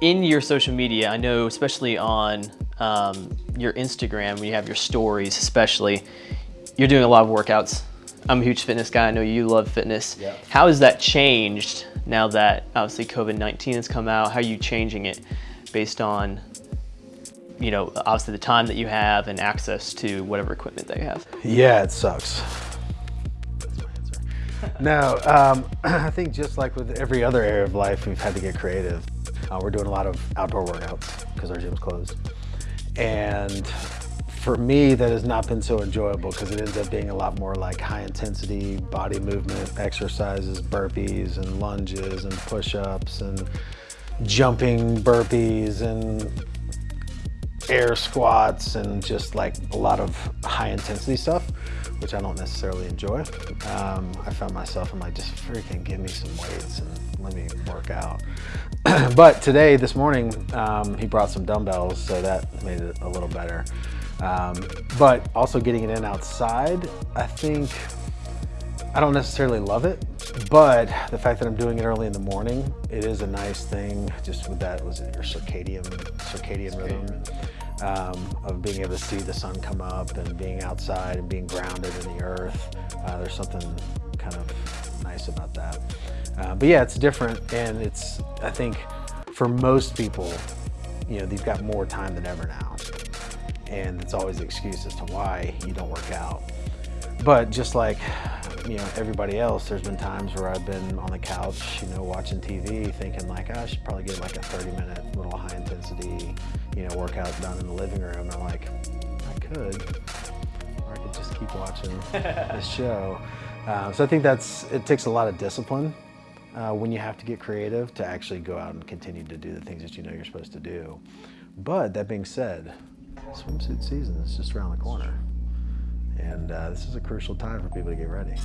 in your social media, I know especially on um, your Instagram, when you have your stories especially, you're doing a lot of workouts. I'm a huge fitness guy. I know you love fitness. Yeah. How has that changed now that obviously COVID-19 has come out? How are you changing it based on, you know, obviously the time that you have and access to whatever equipment that you have? Yeah, it sucks. That's my answer. No, um, I think just like with every other area of life, we've had to get creative. Uh, we're doing a lot of outdoor workouts because our gym's closed. And for me, that has not been so enjoyable because it ends up being a lot more like high intensity body movement exercises, burpees and lunges and push-ups and jumping burpees and air squats and just like a lot of high intensity stuff, which I don't necessarily enjoy. Um, I found myself, I'm like, just freaking give me some weights and let me work out. but today, this morning, um, he brought some dumbbells, so that made it a little better. Um, but also getting it in outside, I think, I don't necessarily love it, but the fact that I'm doing it early in the morning, it is a nice thing, just with that, was it your circadian, circadian rhythm, um, of being able to see the sun come up and being outside and being grounded in the earth. Uh, there's something kind of nice about that. Uh, but yeah, it's different and it's, I think for most people, you know, they've got more time than ever now. And it's always the excuse as to why you don't work out. But just like, you know, everybody else, there's been times where I've been on the couch, you know, watching TV thinking like, oh, I should probably get like a 30 minute little high intensity, you know, workout done in the living room. And I'm like, I could, or I could just keep watching this show. Uh, so I think that's, it takes a lot of discipline uh, when you have to get creative to actually go out and continue to do the things that you know you're supposed to do. But that being said, swimsuit season is just around the corner. And uh, this is a crucial time for people to get ready.